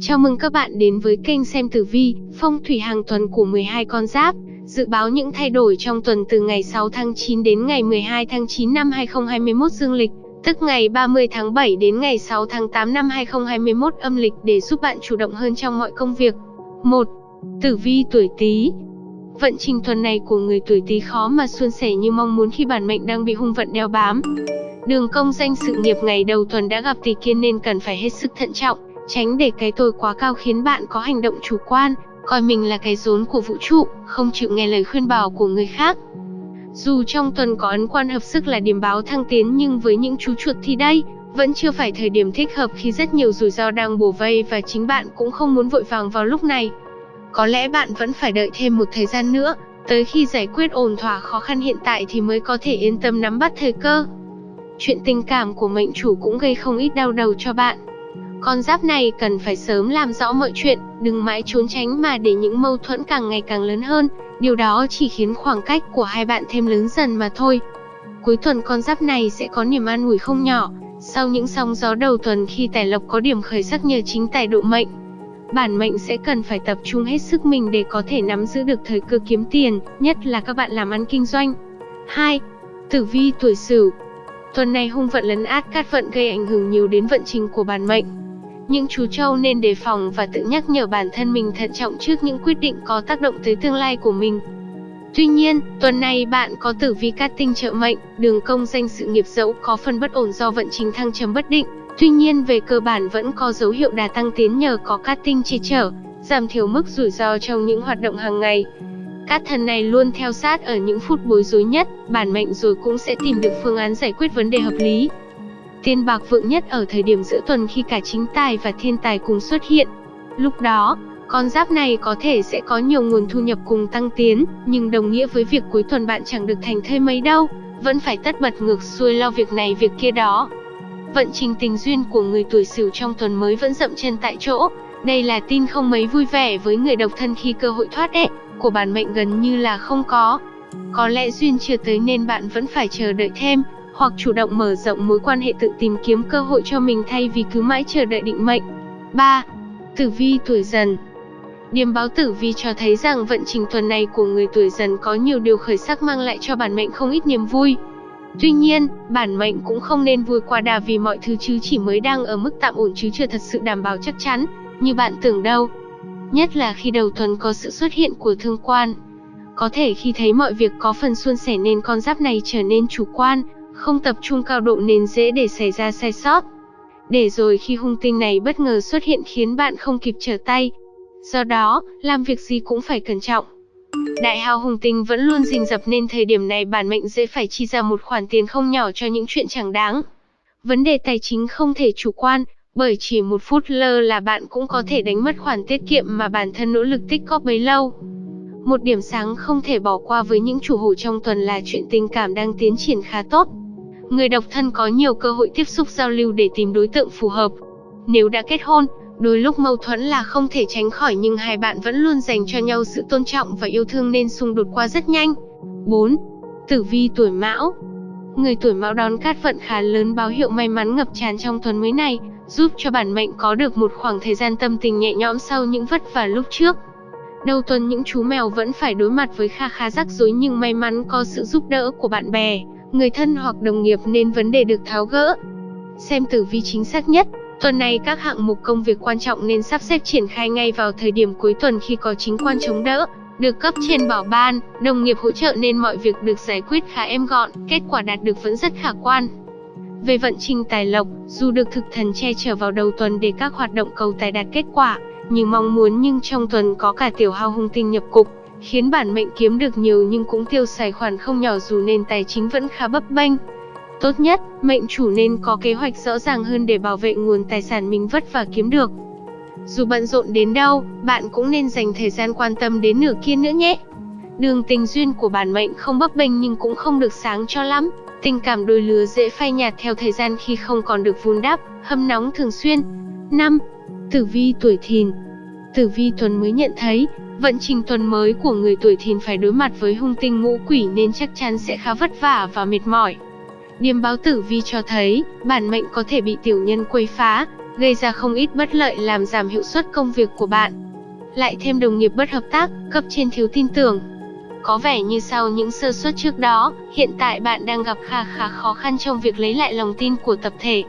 Chào mừng các bạn đến với kênh xem tử vi, phong thủy hàng tuần của 12 con giáp. Dự báo những thay đổi trong tuần từ ngày 6 tháng 9 đến ngày 12 tháng 9 năm 2021 dương lịch, tức ngày 30 tháng 7 đến ngày 6 tháng 8 năm 2021 âm lịch để giúp bạn chủ động hơn trong mọi công việc. 1. Tử vi tuổi Tý. Vận trình tuần này của người tuổi Tý khó mà suôn sẻ như mong muốn khi bản mệnh đang bị hung vận đeo bám. Đường công danh sự nghiệp ngày đầu tuần đã gặp tỷ kiên nên cần phải hết sức thận trọng, tránh để cái tôi quá cao khiến bạn có hành động chủ quan, coi mình là cái rốn của vũ trụ, không chịu nghe lời khuyên bảo của người khác. Dù trong tuần có ấn quan hợp sức là điểm báo thăng tiến nhưng với những chú chuột thì đây, vẫn chưa phải thời điểm thích hợp khi rất nhiều rủi ro đang bổ vây và chính bạn cũng không muốn vội vàng vào lúc này. Có lẽ bạn vẫn phải đợi thêm một thời gian nữa, tới khi giải quyết ổn thỏa khó khăn hiện tại thì mới có thể yên tâm nắm bắt thời cơ. Chuyện tình cảm của mệnh chủ cũng gây không ít đau đầu cho bạn. Con giáp này cần phải sớm làm rõ mọi chuyện, đừng mãi trốn tránh mà để những mâu thuẫn càng ngày càng lớn hơn, điều đó chỉ khiến khoảng cách của hai bạn thêm lớn dần mà thôi. Cuối tuần con giáp này sẽ có niềm an ủi không nhỏ, sau những sóng gió đầu tuần khi tài lộc có điểm khởi sắc nhờ chính tài độ mệnh. Bản mệnh sẽ cần phải tập trung hết sức mình để có thể nắm giữ được thời cơ kiếm tiền, nhất là các bạn làm ăn kinh doanh. 2. Tử vi tuổi Sửu. Tuần này hung vận lấn át cát vận gây ảnh hưởng nhiều đến vận trình của bản mệnh. Những chú trâu nên đề phòng và tự nhắc nhở bản thân mình thận trọng trước những quyết định có tác động tới tương lai của mình. Tuy nhiên, tuần này bạn có tử vi cát tinh trợ mệnh, đường công danh sự nghiệp dẫu có phần bất ổn do vận trình thăng trầm bất định, tuy nhiên về cơ bản vẫn có dấu hiệu đà tăng tiến nhờ có cát tinh che chở, giảm thiểu mức rủi ro trong những hoạt động hàng ngày. Cát thần này luôn theo sát ở những phút bối rối nhất, bản mệnh rồi cũng sẽ tìm được phương án giải quyết vấn đề hợp lý. Tiền bạc vượng nhất ở thời điểm giữa tuần khi cả chính tài và thiên tài cùng xuất hiện. Lúc đó, con giáp này có thể sẽ có nhiều nguồn thu nhập cùng tăng tiến, nhưng đồng nghĩa với việc cuối tuần bạn chẳng được thành thơi mấy đâu, vẫn phải tất bật ngược xuôi lo việc này việc kia đó. Vận trình tình duyên của người tuổi Sửu trong tuần mới vẫn dậm chân tại chỗ, đây là tin không mấy vui vẻ với người độc thân khi cơ hội thoát ệ của bản mệnh gần như là không có. Có lẽ duyên chưa tới nên bạn vẫn phải chờ đợi thêm, hoặc chủ động mở rộng mối quan hệ tự tìm kiếm cơ hội cho mình thay vì cứ mãi chờ đợi định mệnh. 3. Tử vi tuổi dần điểm báo tử vi cho thấy rằng vận trình tuần này của người tuổi dần có nhiều điều khởi sắc mang lại cho bản mệnh không ít niềm vui. Tuy nhiên, bản mệnh cũng không nên vui quá đà vì mọi thứ chứ chỉ mới đang ở mức tạm ổn chứ chưa thật sự đảm bảo chắc chắn, như bạn tưởng đâu. Nhất là khi đầu tuần có sự xuất hiện của thương quan. Có thể khi thấy mọi việc có phần suôn sẻ nên con giáp này trở nên chủ quan, không tập trung cao độ nên dễ để xảy ra sai sót. Để rồi khi hung tinh này bất ngờ xuất hiện khiến bạn không kịp trở tay. Do đó, làm việc gì cũng phải cẩn trọng. Đại hào hung tinh vẫn luôn rình rập nên thời điểm này bản mệnh dễ phải chi ra một khoản tiền không nhỏ cho những chuyện chẳng đáng. Vấn đề tài chính không thể chủ quan, bởi chỉ một phút lơ là bạn cũng có thể đánh mất khoản tiết kiệm mà bản thân nỗ lực tích góp bấy lâu. Một điểm sáng không thể bỏ qua với những chủ hộ trong tuần là chuyện tình cảm đang tiến triển khá tốt. Người độc thân có nhiều cơ hội tiếp xúc giao lưu để tìm đối tượng phù hợp. Nếu đã kết hôn, đôi lúc mâu thuẫn là không thể tránh khỏi nhưng hai bạn vẫn luôn dành cho nhau sự tôn trọng và yêu thương nên xung đột qua rất nhanh. 4. Tử vi tuổi Mão Người tuổi Mão đón cát vận khá lớn báo hiệu may mắn ngập tràn trong tuần mới này, giúp cho bản mệnh có được một khoảng thời gian tâm tình nhẹ nhõm sau những vất vả lúc trước. Đầu tuần những chú mèo vẫn phải đối mặt với kha khá rắc rối nhưng may mắn có sự giúp đỡ của bạn bè, người thân hoặc đồng nghiệp nên vấn đề được tháo gỡ. Xem tử vi chính xác nhất, tuần này các hạng mục công việc quan trọng nên sắp xếp triển khai ngay vào thời điểm cuối tuần khi có chính quan chống đỡ, được cấp trên bảo ban, đồng nghiệp hỗ trợ nên mọi việc được giải quyết khá êm gọn, kết quả đạt được vẫn rất khả quan. Về vận trình tài lộc, dù được thực thần che chở vào đầu tuần để các hoạt động cầu tài đạt kết quả, như mong muốn nhưng trong tuần có cả tiểu hao hung tinh nhập cục, khiến bản mệnh kiếm được nhiều nhưng cũng tiêu xài khoản không nhỏ dù nên tài chính vẫn khá bấp bênh. Tốt nhất, mệnh chủ nên có kế hoạch rõ ràng hơn để bảo vệ nguồn tài sản mình vất vả kiếm được. Dù bận rộn đến đâu, bạn cũng nên dành thời gian quan tâm đến nửa kia nữa nhé. Đường tình duyên của bản mệnh không bấp bênh nhưng cũng không được sáng cho lắm. Tình cảm đôi lứa dễ phai nhạt theo thời gian khi không còn được vun đắp, hâm nóng thường xuyên. 5. Tử vi tuổi thìn Tử vi tuần mới nhận thấy, vận trình tuần mới của người tuổi thìn phải đối mặt với hung tinh ngũ quỷ nên chắc chắn sẽ khá vất vả và mệt mỏi. Điềm báo tử vi cho thấy, bản mệnh có thể bị tiểu nhân quấy phá, gây ra không ít bất lợi làm giảm hiệu suất công việc của bạn. Lại thêm đồng nghiệp bất hợp tác, cấp trên thiếu tin tưởng. Có vẻ như sau những sơ suất trước đó, hiện tại bạn đang gặp khá khá khó khăn trong việc lấy lại lòng tin của tập thể.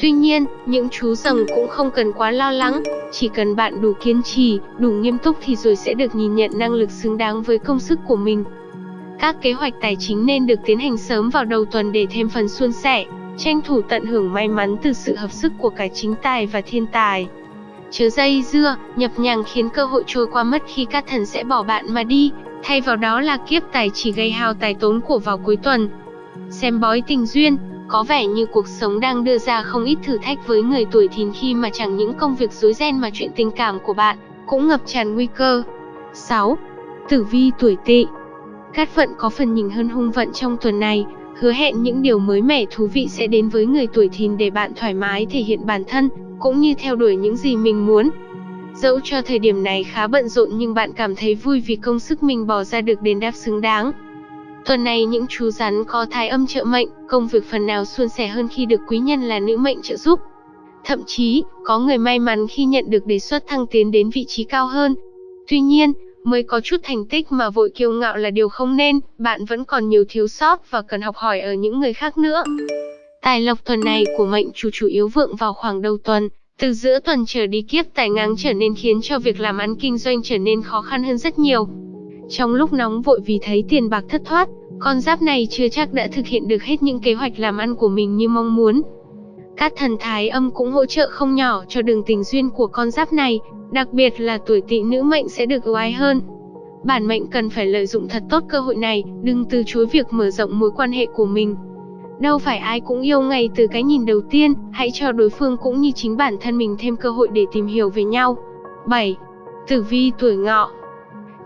Tuy nhiên, những chú rồng cũng không cần quá lo lắng, chỉ cần bạn đủ kiên trì, đủ nghiêm túc thì rồi sẽ được nhìn nhận năng lực xứng đáng với công sức của mình. Các kế hoạch tài chính nên được tiến hành sớm vào đầu tuần để thêm phần suôn sẻ, tranh thủ tận hưởng may mắn từ sự hợp sức của cả chính tài và thiên tài. Chớ dây dưa, nhập nhằng khiến cơ hội trôi qua mất khi các thần sẽ bỏ bạn mà đi, thay vào đó là kiếp tài chỉ gây hao tài tốn của vào cuối tuần. Xem bói tình duyên, có vẻ như cuộc sống đang đưa ra không ít thử thách với người tuổi thìn khi mà chẳng những công việc rối ren mà chuyện tình cảm của bạn cũng ngập tràn nguy cơ. 6. Tử vi tuổi tỵ Cát vận có phần nhìn hơn hung vận trong tuần này, hứa hẹn những điều mới mẻ thú vị sẽ đến với người tuổi thìn để bạn thoải mái thể hiện bản thân, cũng như theo đuổi những gì mình muốn. Dẫu cho thời điểm này khá bận rộn nhưng bạn cảm thấy vui vì công sức mình bỏ ra được đền đáp xứng đáng. Tuần này những chú rắn có thái âm trợ mệnh, công việc phần nào suôn sẻ hơn khi được quý nhân là nữ mệnh trợ giúp. Thậm chí, có người may mắn khi nhận được đề xuất thăng tiến đến vị trí cao hơn. Tuy nhiên, mới có chút thành tích mà vội kiêu ngạo là điều không nên, bạn vẫn còn nhiều thiếu sót và cần học hỏi ở những người khác nữa. Tài lộc tuần này của mệnh chủ chủ yếu vượng vào khoảng đầu tuần, từ giữa tuần trở đi kiếp tài ngáng trở nên khiến cho việc làm ăn kinh doanh trở nên khó khăn hơn rất nhiều. Trong lúc nóng vội vì thấy tiền bạc thất thoát, con giáp này chưa chắc đã thực hiện được hết những kế hoạch làm ăn của mình như mong muốn. Các thần thái âm cũng hỗ trợ không nhỏ cho đường tình duyên của con giáp này, đặc biệt là tuổi tỵ nữ mệnh sẽ được ưu ái hơn. Bản mệnh cần phải lợi dụng thật tốt cơ hội này, đừng từ chối việc mở rộng mối quan hệ của mình. Đâu phải ai cũng yêu ngay từ cái nhìn đầu tiên, hãy cho đối phương cũng như chính bản thân mình thêm cơ hội để tìm hiểu về nhau. 7. Tử vi tuổi ngọ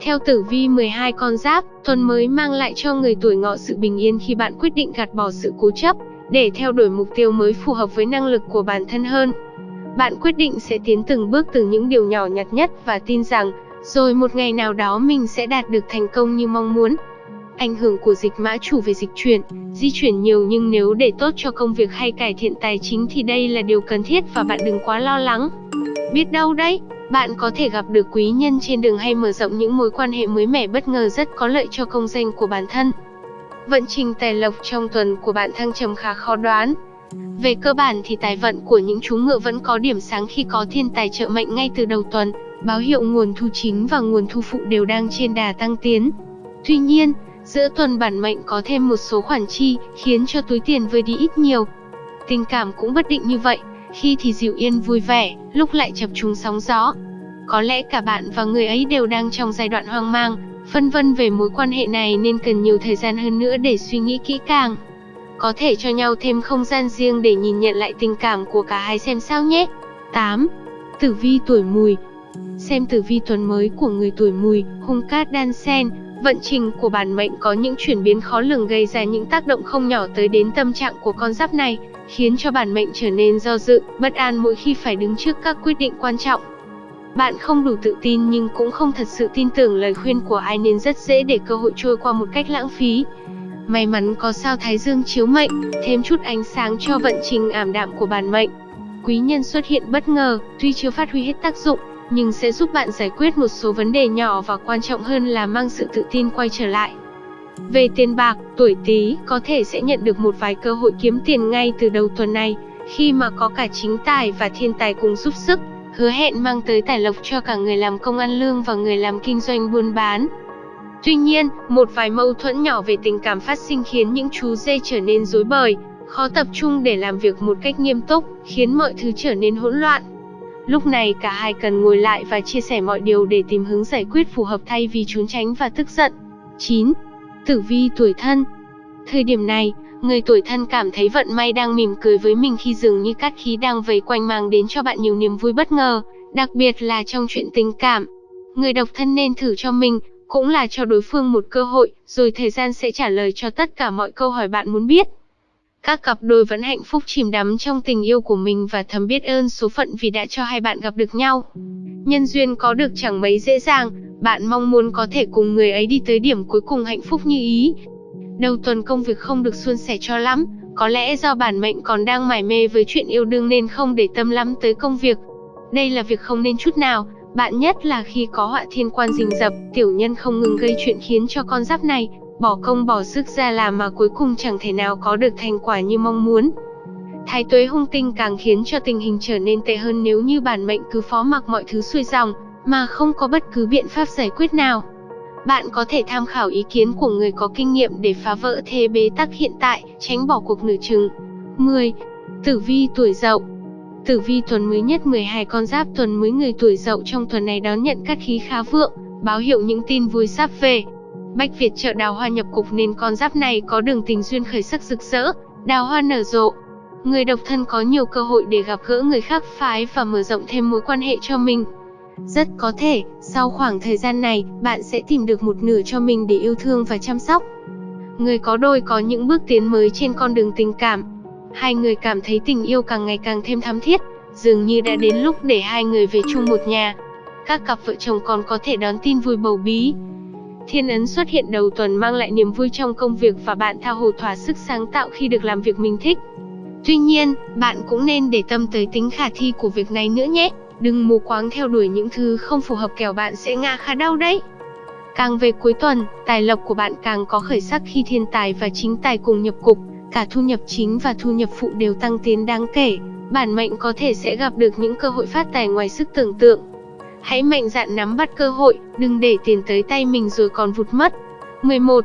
theo tử vi 12 con giáp, tuần mới mang lại cho người tuổi ngọ sự bình yên khi bạn quyết định gạt bỏ sự cố chấp, để theo đuổi mục tiêu mới phù hợp với năng lực của bản thân hơn. Bạn quyết định sẽ tiến từng bước từ những điều nhỏ nhặt nhất và tin rằng, rồi một ngày nào đó mình sẽ đạt được thành công như mong muốn. Ảnh hưởng của dịch mã chủ về dịch chuyển, di chuyển nhiều nhưng nếu để tốt cho công việc hay cải thiện tài chính thì đây là điều cần thiết và bạn đừng quá lo lắng. Biết đâu đấy, bạn có thể gặp được quý nhân trên đường hay mở rộng những mối quan hệ mới mẻ bất ngờ rất có lợi cho công danh của bản thân. Vận trình tài lộc trong tuần của bạn thăng trầm khá khó đoán. Về cơ bản thì tài vận của những chú ngựa vẫn có điểm sáng khi có thiên tài trợ mệnh ngay từ đầu tuần, báo hiệu nguồn thu chính và nguồn thu phụ đều đang trên đà tăng tiến. Tuy nhiên, giữa tuần bản mệnh có thêm một số khoản chi, khiến cho túi tiền vơi đi ít nhiều. Tình cảm cũng bất định như vậy, khi thì dịu yên vui vẻ, lúc lại chập trùng sóng gió. Có lẽ cả bạn và người ấy đều đang trong giai đoạn hoang mang, phân vân về mối quan hệ này nên cần nhiều thời gian hơn nữa để suy nghĩ kỹ càng. Có thể cho nhau thêm không gian riêng để nhìn nhận lại tình cảm của cả hai xem sao nhé. 8. Tử vi tuổi mùi Xem tử vi tuần mới của người tuổi mùi, hung cát đan sen, vận trình của bản mệnh có những chuyển biến khó lường gây ra những tác động không nhỏ tới đến tâm trạng của con giáp này khiến cho bản mệnh trở nên do dự, bất an mỗi khi phải đứng trước các quyết định quan trọng. Bạn không đủ tự tin nhưng cũng không thật sự tin tưởng lời khuyên của ai nên rất dễ để cơ hội trôi qua một cách lãng phí. May mắn có sao Thái Dương chiếu mệnh, thêm chút ánh sáng cho vận trình ảm đạm của bản mệnh. Quý nhân xuất hiện bất ngờ, tuy chưa phát huy hết tác dụng, nhưng sẽ giúp bạn giải quyết một số vấn đề nhỏ và quan trọng hơn là mang sự tự tin quay trở lại. Về tiền bạc, tuổi Tý có thể sẽ nhận được một vài cơ hội kiếm tiền ngay từ đầu tuần này, khi mà có cả chính tài và thiên tài cùng giúp sức, hứa hẹn mang tới tài lộc cho cả người làm công ăn lương và người làm kinh doanh buôn bán. Tuy nhiên, một vài mâu thuẫn nhỏ về tình cảm phát sinh khiến những chú dê trở nên rối bời, khó tập trung để làm việc một cách nghiêm túc, khiến mọi thứ trở nên hỗn loạn. Lúc này cả hai cần ngồi lại và chia sẻ mọi điều để tìm hướng giải quyết phù hợp thay vì trốn tránh và tức giận. 9. Tử vi tuổi thân Thời điểm này, người tuổi thân cảm thấy vận may đang mỉm cười với mình khi dường như cát khí đang vây quanh mang đến cho bạn nhiều niềm vui bất ngờ, đặc biệt là trong chuyện tình cảm. Người độc thân nên thử cho mình, cũng là cho đối phương một cơ hội, rồi thời gian sẽ trả lời cho tất cả mọi câu hỏi bạn muốn biết. Các cặp đôi vẫn hạnh phúc chìm đắm trong tình yêu của mình và thầm biết ơn số phận vì đã cho hai bạn gặp được nhau. Nhân duyên có được chẳng mấy dễ dàng, bạn mong muốn có thể cùng người ấy đi tới điểm cuối cùng hạnh phúc như ý. Đầu tuần công việc không được suôn sẻ cho lắm, Có lẽ do bản mệnh còn đang mải mê với chuyện yêu đương nên không để tâm lắm tới công việc. Đây là việc không nên chút nào, bạn nhất là khi có họa thiên quan rình rập, tiểu nhân không ngừng gây chuyện khiến cho con giáp này bỏ công bỏ sức ra làm mà cuối cùng chẳng thể nào có được thành quả như mong muốn. Thái tuế hung tinh càng khiến cho tình hình trở nên tệ hơn nếu như bản mệnh cứ phó mặc mọi thứ xuôi dòng, mà không có bất cứ biện pháp giải quyết nào. Bạn có thể tham khảo ý kiến của người có kinh nghiệm để phá vỡ thế bế tắc hiện tại, tránh bỏ cuộc nửa chừng. 10. Tử vi tuổi dậu Tử vi tuần mới nhất 12 con giáp tuần mới người tuổi dậu trong tuần này đón nhận các khí khá vượng, báo hiệu những tin vui sắp về. Bách Việt chợ đào hoa nhập cục nên con giáp này có đường tình duyên khởi sắc rực rỡ, đào hoa nở rộ. Người độc thân có nhiều cơ hội để gặp gỡ người khác phái và mở rộng thêm mối quan hệ cho mình. Rất có thể, sau khoảng thời gian này, bạn sẽ tìm được một nửa cho mình để yêu thương và chăm sóc. Người có đôi có những bước tiến mới trên con đường tình cảm. Hai người cảm thấy tình yêu càng ngày càng thêm thắm thiết, dường như đã đến lúc để hai người về chung một nhà. Các cặp vợ chồng còn có thể đón tin vui bầu bí. Thiên ấn xuất hiện đầu tuần mang lại niềm vui trong công việc và bạn tha hồ thỏa sức sáng tạo khi được làm việc mình thích. Tuy nhiên, bạn cũng nên để tâm tới tính khả thi của việc này nữa nhé. Đừng mù quáng theo đuổi những thứ không phù hợp kẻo bạn sẽ ngã khá đau đấy. Càng về cuối tuần, tài lộc của bạn càng có khởi sắc khi thiên tài và chính tài cùng nhập cục, cả thu nhập chính và thu nhập phụ đều tăng tiến đáng kể. Bản mệnh có thể sẽ gặp được những cơ hội phát tài ngoài sức tưởng tượng. Hãy mạnh dạn nắm bắt cơ hội, đừng để tiền tới tay mình rồi còn vụt mất. 11.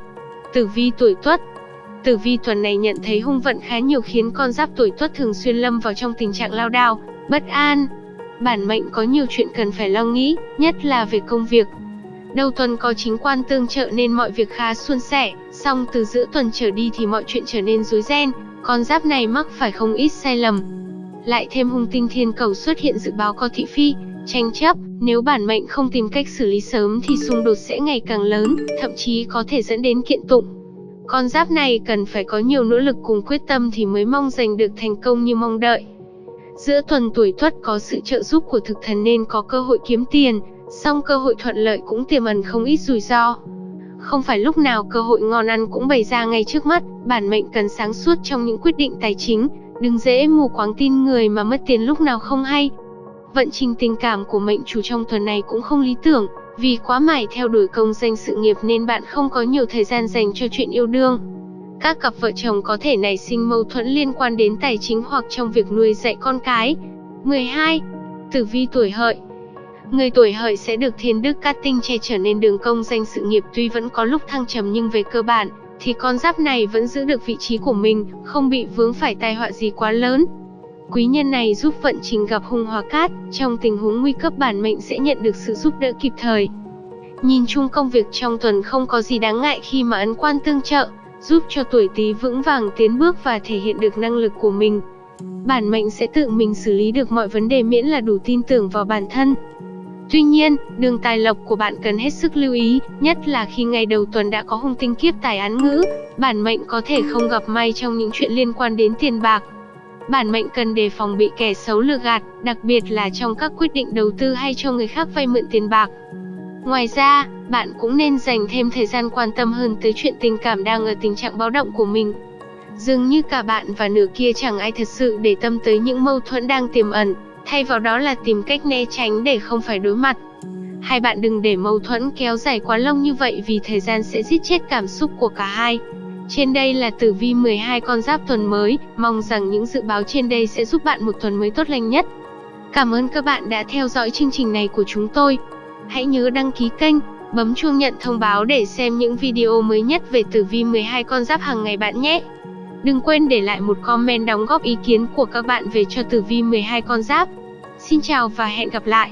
Tử vi tuổi Tuất Tử vi tuần này nhận thấy hung vận khá nhiều khiến con giáp tuổi Tuất thường xuyên lâm vào trong tình trạng lao đao, bất an, bản mệnh có nhiều chuyện cần phải lo nghĩ, nhất là về công việc. Đầu tuần có chính quan tương trợ nên mọi việc khá suôn sẻ, song từ giữa tuần trở đi thì mọi chuyện trở nên rối ren, con giáp này mắc phải không ít sai lầm. Lại thêm hung tinh thiên cầu xuất hiện dự báo có thị phi, tranh chấp, nếu bản mệnh không tìm cách xử lý sớm thì xung đột sẽ ngày càng lớn, thậm chí có thể dẫn đến kiện tụng. Con giáp này cần phải có nhiều nỗ lực cùng quyết tâm thì mới mong giành được thành công như mong đợi. Giữa tuần tuổi tuất có sự trợ giúp của thực thần nên có cơ hội kiếm tiền, song cơ hội thuận lợi cũng tiềm ẩn không ít rủi ro. Không phải lúc nào cơ hội ngon ăn cũng bày ra ngay trước mắt, bản mệnh cần sáng suốt trong những quyết định tài chính, đừng dễ mù quáng tin người mà mất tiền lúc nào không hay. Vận trình tình cảm của mệnh chủ trong tuần này cũng không lý tưởng, vì quá mải theo đuổi công danh sự nghiệp nên bạn không có nhiều thời gian dành cho chuyện yêu đương. Các cặp vợ chồng có thể nảy sinh mâu thuẫn liên quan đến tài chính hoặc trong việc nuôi dạy con cái. 12. Tử vi tuổi hợi Người tuổi hợi sẽ được thiên đức cát tinh che chở nên đường công danh sự nghiệp tuy vẫn có lúc thăng trầm nhưng về cơ bản, thì con giáp này vẫn giữ được vị trí của mình, không bị vướng phải tai họa gì quá lớn. Quý nhân này giúp vận trình gặp hung hóa cát, trong tình huống nguy cấp bản mệnh sẽ nhận được sự giúp đỡ kịp thời. Nhìn chung công việc trong tuần không có gì đáng ngại khi mà ấn quan tương trợ, giúp cho tuổi Tý vững vàng tiến bước và thể hiện được năng lực của mình. Bản mệnh sẽ tự mình xử lý được mọi vấn đề miễn là đủ tin tưởng vào bản thân. Tuy nhiên, đường tài lộc của bạn cần hết sức lưu ý, nhất là khi ngày đầu tuần đã có hung tinh kiếp tài án ngữ, bản mệnh có thể không gặp may trong những chuyện liên quan đến tiền bạc. Bản mệnh cần đề phòng bị kẻ xấu lừa gạt, đặc biệt là trong các quyết định đầu tư hay cho người khác vay mượn tiền bạc. Ngoài ra, bạn cũng nên dành thêm thời gian quan tâm hơn tới chuyện tình cảm đang ở tình trạng báo động của mình. Dường như cả bạn và nửa kia chẳng ai thật sự để tâm tới những mâu thuẫn đang tiềm ẩn, thay vào đó là tìm cách né tránh để không phải đối mặt. Hai bạn đừng để mâu thuẫn kéo dài quá lâu như vậy vì thời gian sẽ giết chết cảm xúc của cả hai. Trên đây là tử vi 12 con giáp tuần mới, mong rằng những dự báo trên đây sẽ giúp bạn một tuần mới tốt lành nhất. Cảm ơn các bạn đã theo dõi chương trình này của chúng tôi. Hãy nhớ đăng ký kênh, bấm chuông nhận thông báo để xem những video mới nhất về tử vi 12 con giáp hàng ngày bạn nhé. Đừng quên để lại một comment đóng góp ý kiến của các bạn về cho tử vi 12 con giáp. Xin chào và hẹn gặp lại.